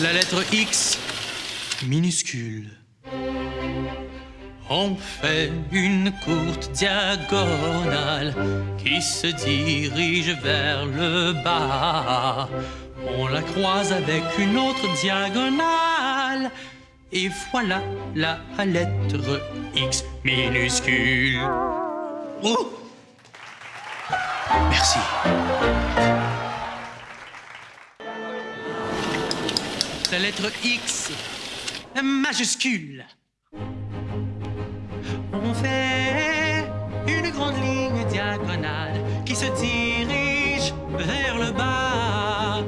La lettre X minuscule. On fait une courte diagonale qui se dirige vers le bas. On la croise avec une autre diagonale. Et voilà la lettre X minuscule. Oh Merci. La lettre X majuscule. On fait une grande ligne diagonale qui se dirige vers le bas.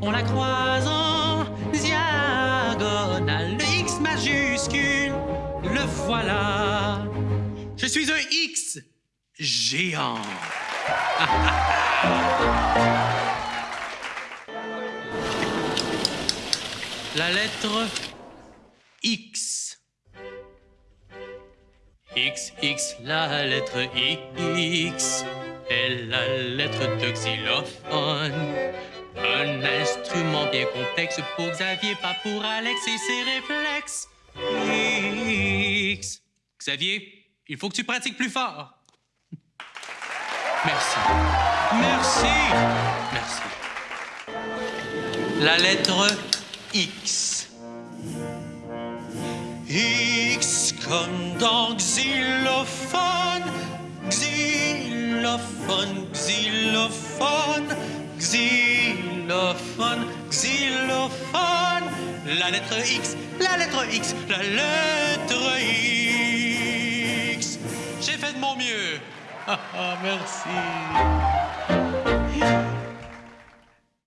On la croise en diagonale. Le X majuscule, le voilà. Je suis un X géant. La lettre X. X, X, la lettre X est la lettre de xylophone. Un instrument bien complexe pour Xavier, pas pour Alex et ses réflexes. X. Xavier, il faut que tu pratiques plus fort. Merci. Merci. Merci. La lettre X. X comme dans xylophone, xylophone, xylophone, xylophone, xylophone. La lettre X, la lettre X, la lettre X. J'ai fait de mon mieux. merci.